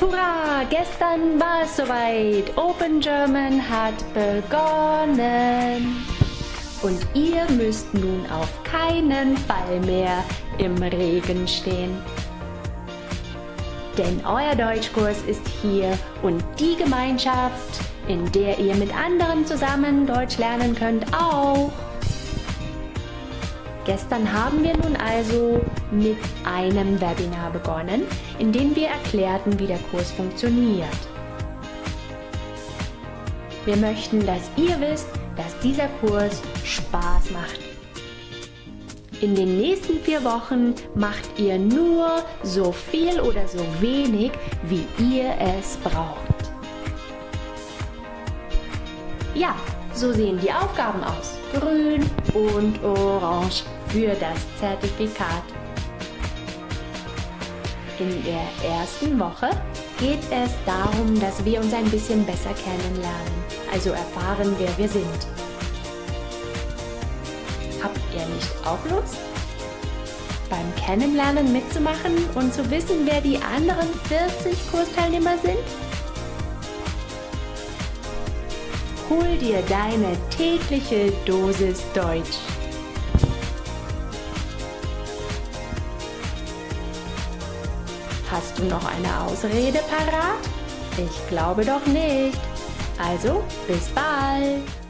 Hurra! Gestern war es soweit. Open German hat begonnen. Und ihr müsst nun auf keinen Fall mehr im Regen stehen. Denn euer Deutschkurs ist hier und die Gemeinschaft, in der ihr mit anderen zusammen Deutsch lernen könnt, auch. Gestern haben wir nun also mit einem Webinar begonnen, in dem wir erklärten, wie der Kurs funktioniert. Wir möchten, dass ihr wisst, dass dieser Kurs Spaß macht. In den nächsten vier Wochen macht ihr nur so viel oder so wenig, wie ihr es braucht. Ja, so sehen die Aufgaben aus. Grün und orange für das Zertifikat. In der ersten Woche geht es darum, dass wir uns ein bisschen besser kennenlernen, also erfahren, wer wir sind. Habt ihr nicht auch Lust? Beim Kennenlernen mitzumachen und zu wissen, wer die anderen 40 Kursteilnehmer sind? Hol dir deine tägliche Dosis Deutsch. Hast du noch eine Ausrede parat? Ich glaube doch nicht. Also, bis bald!